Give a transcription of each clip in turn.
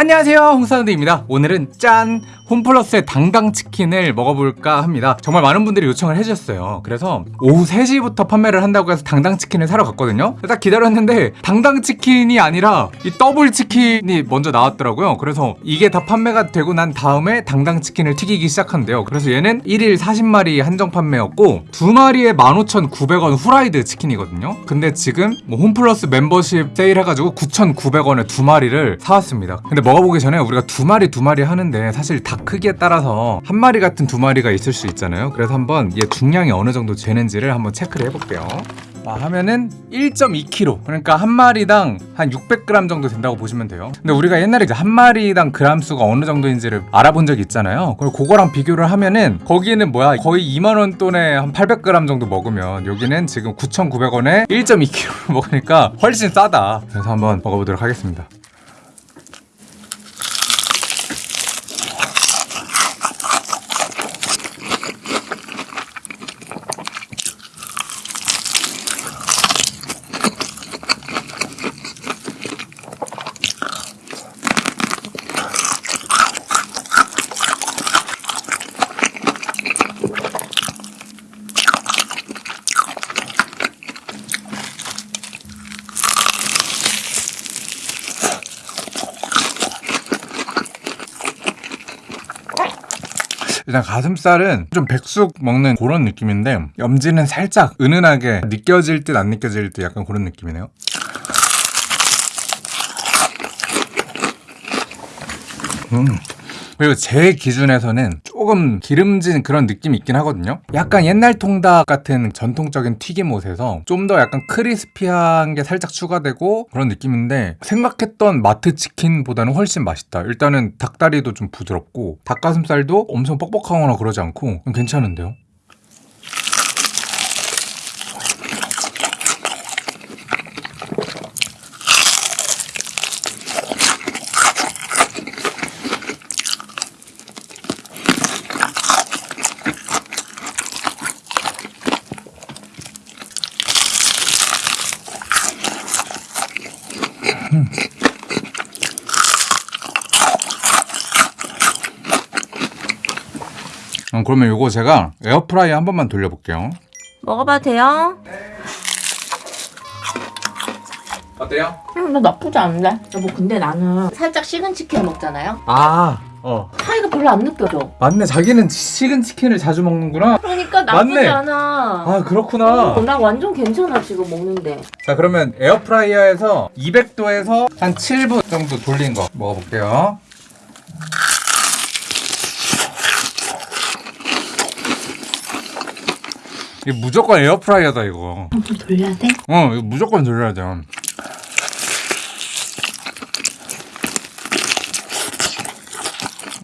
안녕하세요 홍사운드입니다 오늘은 짠! 홈플러스의 당당치킨을 먹어볼까 합니다. 정말 많은 분들이 요청을 해주셨어요. 그래서 오후 3시부터 판매를 한다고 해서 당당치킨을 사러 갔거든요. 딱 기다렸는데 당당치킨이 아니라 이 더블치킨이 먼저 나왔더라고요. 그래서 이게 다 판매가 되고 난 다음에 당당치킨을 튀기기 시작한대요. 그래서 얘는 1일 40마리 한정 판매였고 두 마리에 15,900원 후라이드 치킨이거든요. 근데 지금 뭐 홈플러스 멤버십 세일해가지고 9,900원에 두 마리를 사왔습니다. 근데 먹어보기 전에 우리가 두 마리 두 마리 하는데 사실 닭 크기에 따라서 한 마리 같은 두 마리가 있을 수 있잖아요. 그래서 한번 얘 중량이 어느 정도 되는지를 한번 체크를 해볼게요. 아, 하면은 1.2kg 그러니까 한 마리당 한 600g 정도 된다고 보시면 돼요. 근데 우리가 옛날에 한 마리당 그람 수가 어느 정도인지를 알아본 적이 있잖아요. 그리고 그거랑 비교를 하면은 거기는 뭐야? 거의 2만원 돈에 한 800g 정도 먹으면 여기는 지금 9,900원에 1.2kg 먹으니까 훨씬 싸다. 그래서 한번 먹어보도록 하겠습니다 일단 가슴살은 좀 백숙 먹는 그런 느낌인데 염지는 살짝 은은하게 느껴질 듯 안 느껴질 듯 약간 그런 느낌이네요 음. 그리고 제 기준에서는 조금 기름진 그런 느낌이 있긴 하거든요. 약간 옛날 통닭 같은 전통적인 튀김옷에서 좀 더 약간 크리스피한 게 살짝 추가되고 그런 느낌인데 생각했던 마트 치킨보다는 훨씬 맛있다. 일단은 닭다리도 좀 부드럽고 닭가슴살도 엄청 뻑뻑하거나 그러지 않고 괜찮은데요 어, 그러면 이거 제가 에어프라이어 한 번만 돌려볼게요 먹어봐도 돼요? 어때요? 음, 나 나쁘지 않은데? 여보 근데 나는 살짝 식은 치킨 먹잖아요? 아, 어 차이가 별로 안 느껴져 맞네 자기는 식은 치킨을 자주 먹는구나 그러니까 나쁘지 맞네. 않아 아 그렇구나 어, 나 완전 괜찮아 지금 먹는데 자 그러면 에어프라이어에서 200도에서 한 7분 정도 돌린 거 먹어볼게요 이거 무조건 에어프라이어다 이거 좀 돌려야 돼? 어 이거 무조건 돌려야 돼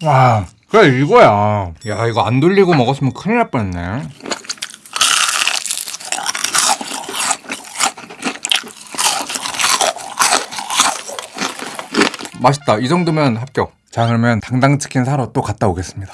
와, 그래 이거야. 야, 이거 안 돌리고 먹었으면 큰일 날 뻔했네. 맛있다. 이 정도면 합격. 자, 그러면 당당치킨 사러 또 갔다 오겠습니다.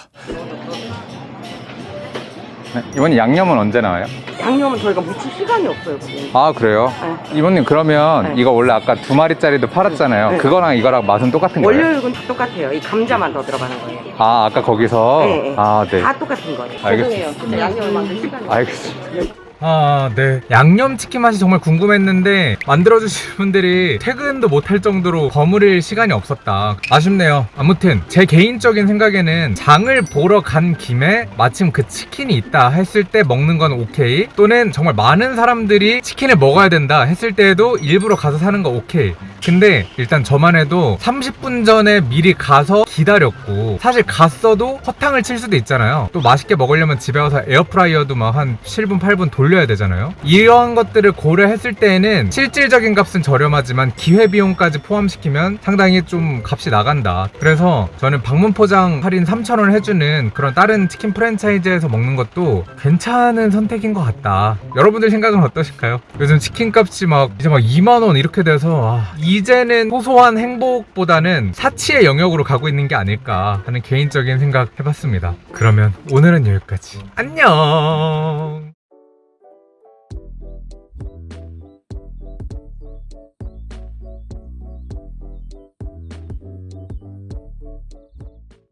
네, 이번에 양념은 언제 나와요? 양념은 저희가 묻힐 시간이 없어요. 그게. 아 그래요? 이모님 그러면 네. 이거 원래 아까 두 마리짜리도 팔았잖아요. 네. 그거랑 이거랑 맛은 똑같은 거예요? 원료육은 다 똑같아요. 이 감자만 더 들어가는 거예요. 아 아까 거기서 네, 네. 아 네. 다 똑같은 거예요. 알겠습니다. 죄송해요. 근데 양념을 만들 시간이. 알겠습니다. 아, 네. 양념치킨 맛이 정말 궁금했는데 만들어주신 분들이 퇴근도 못할 정도로 버무릴 시간이 없었다. 아쉽네요. 아무튼 제 개인적인 생각에는 장을 보러 간 김에 마침 그 치킨이 있다 했을 때 먹는 건 오케이. 또는 정말 많은 사람들이 치킨을 먹어야 된다 했을 때에도 일부러 가서 사는 거 오케이. 근데 일단 저만 해도 30분 전에 미리 가서 기다렸고 사실 갔어도 허탕을 칠 수도 있잖아요. 또 맛있게 먹으려면 집에 와서 에어프라이어도 막 한 7분 8분 돌려 야 되잖아요. 이러한 것들을 고려했을 때에는 실질적인 값은 저렴하지만 기회비용까지 포함시키면 상당히 좀 값이 나간다. 그래서 저는 방문 포장 할인 3,000원 해주는 그런 다른 치킨 프랜차이즈에서 먹는 것도 괜찮은 선택인 것 같다. 여러분들 생각은 어떠실까요? 요즘 치킨 값이 막 이제 막 2만원 이렇게 돼서 아, 이제는 소소한 행복보다는 사치의 영역으로 가고 있는 게 아닐까 하는 개인적인 생각 해봤습니다. 그러면 오늘은 여기까지. 안녕!